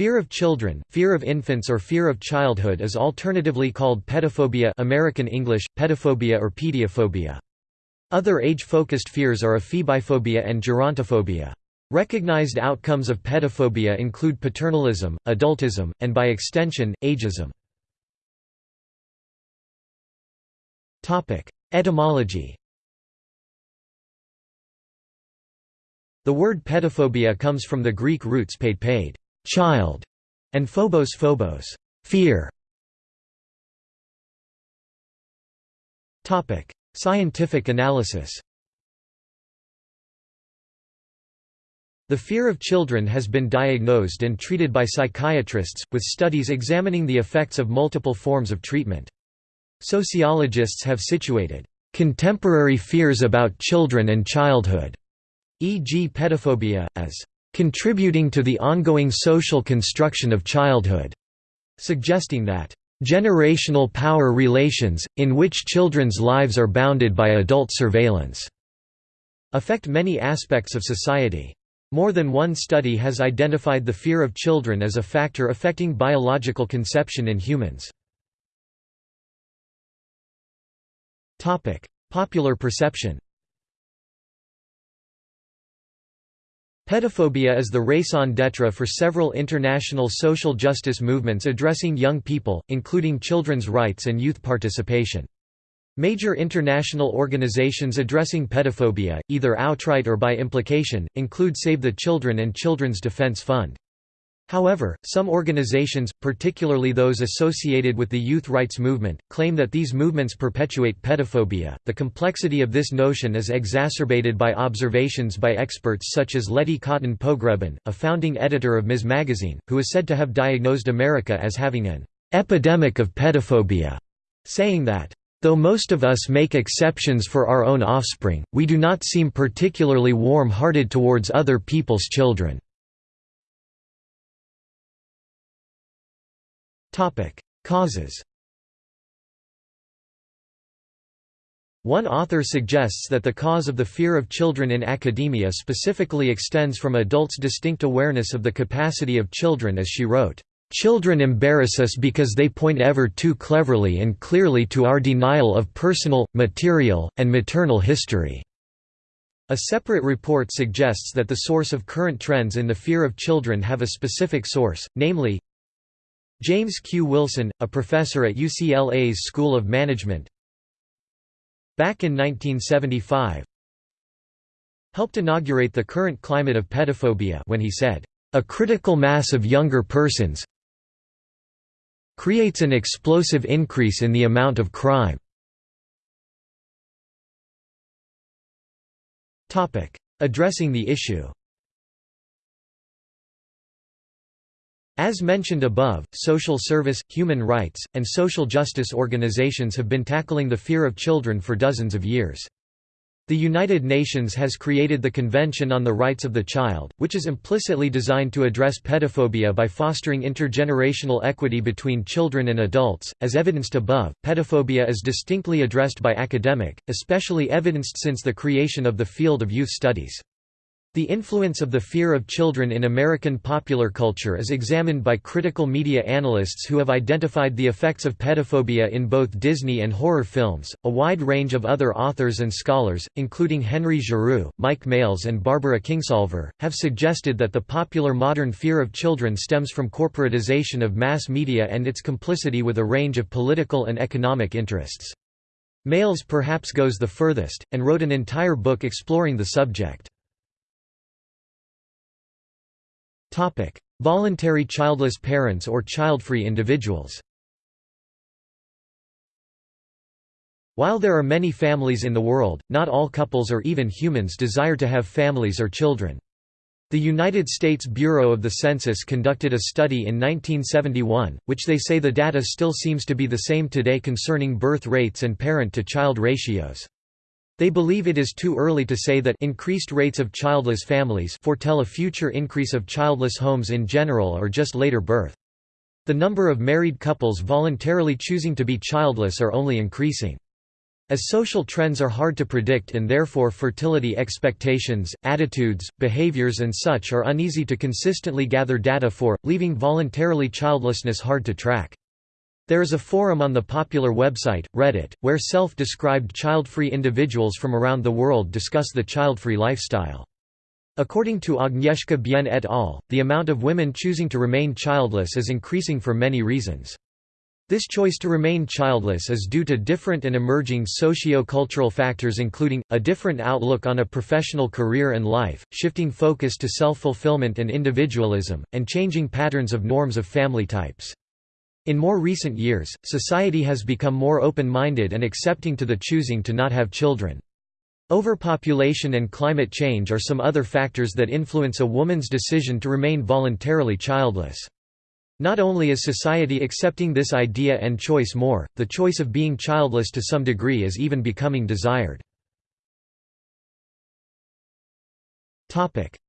Fear of children, fear of infants or fear of childhood is alternatively called pedophobia American English, pedophobia or pediophobia. Other age-focused fears are ephebiphobia and gerontophobia. Recognized outcomes of pedophobia include paternalism, adultism, and by extension, ageism. Etymology The word pedophobia comes from the Greek roots paid paid child, and phobos phobos fear. Topic: Scientific analysis. The fear of children has been diagnosed and treated by psychiatrists, with studies examining the effects of multiple forms of treatment. Sociologists have situated contemporary fears about children and childhood, e.g. pedophobia, as contributing to the ongoing social construction of childhood, suggesting that generational power relations, in which children's lives are bounded by adult surveillance, affect many aspects of society. More than one study has identified the fear of children as a factor affecting biological conception in humans. Popular perception Pedophobia is the raison d'etre for several international social justice movements addressing young people, including children's rights and youth participation. Major international organizations addressing pedophobia, either outright or by implication, include Save the Children and Children's Defense Fund. However, some organizations, particularly those associated with the youth rights movement, claim that these movements perpetuate pedophobia. The complexity of this notion is exacerbated by observations by experts such as Letty Cotton Pogrebin, a founding editor of Ms. Magazine, who is said to have diagnosed America as having an epidemic of pedophobia, saying that Though most of us make exceptions for our own offspring, we do not seem particularly warm-hearted towards other people's children. Causes One author suggests that the cause of the fear of children in academia specifically extends from adults' distinct awareness of the capacity of children as she wrote, "...children embarrass us because they point ever too cleverly and clearly to our denial of personal, material, and maternal history." A separate report suggests that the source of current trends in the fear of children have a specific source, namely, James Q. Wilson, a professor at UCLA's School of Management back in 1975 helped inaugurate the current climate of pedophobia when he said, "...a critical mass of younger persons creates an explosive increase in the amount of crime." Addressing the issue As mentioned above, social service, human rights, and social justice organizations have been tackling the fear of children for dozens of years. The United Nations has created the Convention on the Rights of the Child, which is implicitly designed to address pedophobia by fostering intergenerational equity between children and adults. As evidenced above, pedophobia is distinctly addressed by academic, especially evidenced since the creation of the field of youth studies. The influence of the fear of children in American popular culture is examined by critical media analysts who have identified the effects of pedophobia in both Disney and horror films. A wide range of other authors and scholars, including Henry Giroux, Mike Males, and Barbara Kingsolver, have suggested that the popular modern fear of children stems from corporatization of mass media and its complicity with a range of political and economic interests. Males perhaps goes the furthest, and wrote an entire book exploring the subject. Topic: Voluntary childless parents or child-free individuals. While there are many families in the world, not all couples or even humans desire to have families or children. The United States Bureau of the Census conducted a study in 1971, which they say the data still seems to be the same today concerning birth rates and parent-to-child ratios. They believe it is too early to say that increased rates of childless families foretell a future increase of childless homes in general or just later birth. The number of married couples voluntarily choosing to be childless are only increasing. As social trends are hard to predict and therefore fertility expectations, attitudes, behaviors and such are uneasy to consistently gather data for, leaving voluntarily childlessness hard to track. There is a forum on the popular website, Reddit, where self-described child-free individuals from around the world discuss the child-free lifestyle. According to Agnieszka Bien et al., the amount of women choosing to remain childless is increasing for many reasons. This choice to remain childless is due to different and emerging socio-cultural factors including, a different outlook on a professional career and life, shifting focus to self-fulfillment and individualism, and changing patterns of norms of family types. In more recent years, society has become more open-minded and accepting to the choosing to not have children. Overpopulation and climate change are some other factors that influence a woman's decision to remain voluntarily childless. Not only is society accepting this idea and choice more, the choice of being childless to some degree is even becoming desired.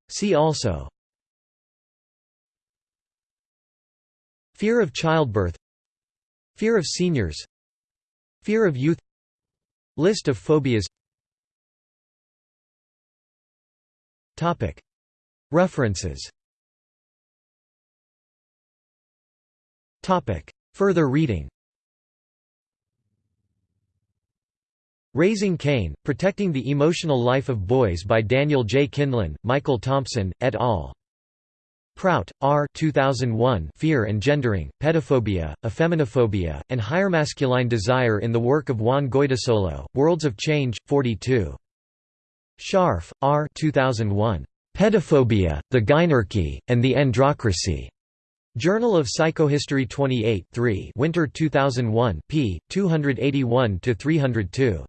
See also Fear of childbirth. Fear of seniors. Fear of youth. List of phobias. References. Further reading. Raising Cain, Protecting the Emotional Life of Boys by Daniel J. Kindlon, Michael Thompson, et al. Prout, R. 2001 Fear and Gendering, Pedophobia, Effeminophobia, and Higher Masculine Desire in the work of Juan Goytisolo, Worlds of Change, 42. Scharf, R. 2001. Pedophobia, the Gynarchy, and the Androcracy. Journal of Psychohistory 28 3 Winter 2001 p. 281–302.